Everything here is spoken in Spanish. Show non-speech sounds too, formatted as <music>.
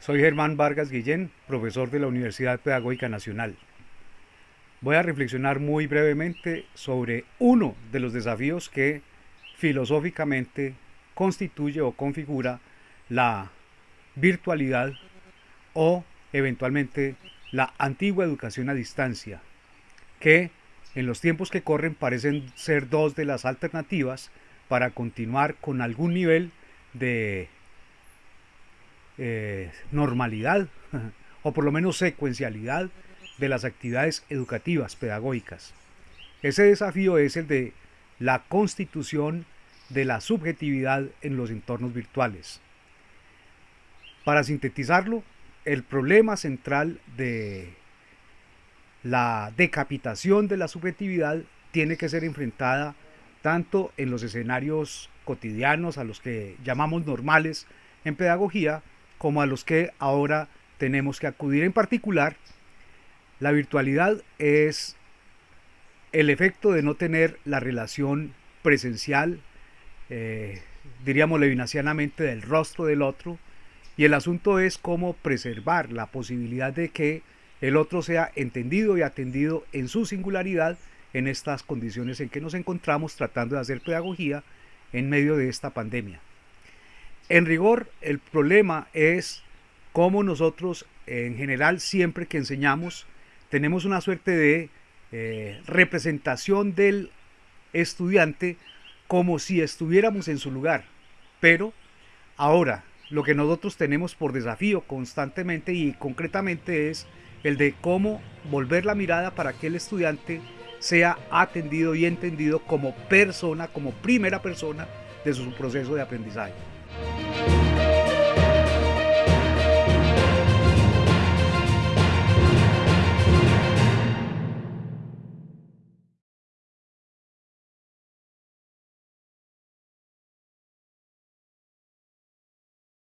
Soy Germán Vargas Guillén, profesor de la Universidad Pedagógica Nacional. Voy a reflexionar muy brevemente sobre uno de los desafíos que filosóficamente constituye o configura la virtualidad o eventualmente la antigua educación a distancia, que en los tiempos que corren parecen ser dos de las alternativas para continuar con algún nivel de eh, normalidad <laughs> o por lo menos secuencialidad de las actividades educativas pedagógicas. Ese desafío es el de la constitución de la subjetividad en los entornos virtuales. Para sintetizarlo, el problema central de la decapitación de la subjetividad tiene que ser enfrentada tanto en los escenarios cotidianos a los que llamamos normales en pedagogía, como a los que ahora tenemos que acudir. En particular, la virtualidad es el efecto de no tener la relación presencial, eh, diríamos levinacianamente, del rostro del otro, y el asunto es cómo preservar la posibilidad de que el otro sea entendido y atendido en su singularidad en estas condiciones en que nos encontramos tratando de hacer pedagogía en medio de esta pandemia. En rigor, el problema es cómo nosotros, en general, siempre que enseñamos, tenemos una suerte de eh, representación del estudiante como si estuviéramos en su lugar. Pero ahora, lo que nosotros tenemos por desafío constantemente y concretamente es el de cómo volver la mirada para que el estudiante sea atendido y entendido como persona, como primera persona de su proceso de aprendizaje. Thank you.